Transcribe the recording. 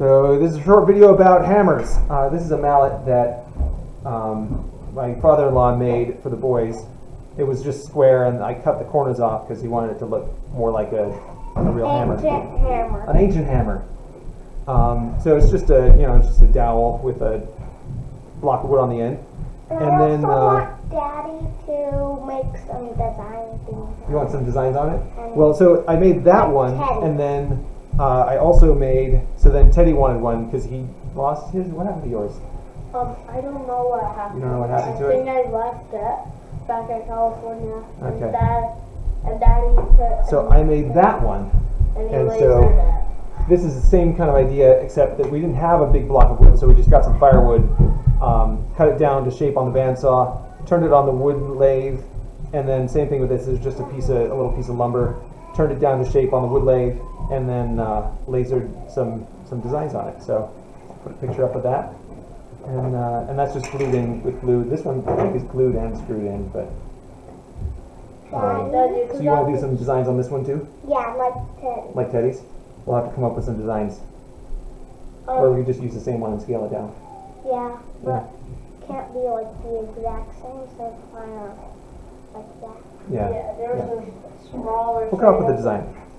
So this is a short video about hammers. Uh, this is a mallet that um, my father-in-law made for the boys. It was just square, and I cut the corners off because he wanted it to look more like a, a real hammer, Ancient hammer. an ancient hammer. Um, so it's just a you know it's just a dowel with a block of wood on the end. And, And I then, also uh, want Daddy to make some design things. You want some designs on it? Well, so I made that one, Teddy. and then uh, I also made. So then Teddy wanted one because he lost his. What happened to yours? Um, I don't know what happened. You don't know what happened to I it? think I left it back in California. Okay. And dad and daddy put. So I made that one. and he and so- it. This is the same kind of idea, except that we didn't have a big block of wood, so we just got some firewood, um, cut it down to shape on the bandsaw, turned it on the wood lathe, and then same thing with this. It's just a piece of a little piece of lumber, turned it down to shape on the wood lathe, and then uh, lasered some some designs on it. So put a picture up of that, and uh, and that's just glued in with glue. This one I think is glued and screwed in, but. Um, you so you want to do some designs on this one too, Yeah, like Teddy. like Teddy's? We'll have to come up with some designs. Or Um, we could just use the same one and scale it down. Yeah, but can't be like the exact same, so kind of like that. Yeah. yeah, there was yeah. a smaller. We'll come up with a size. design.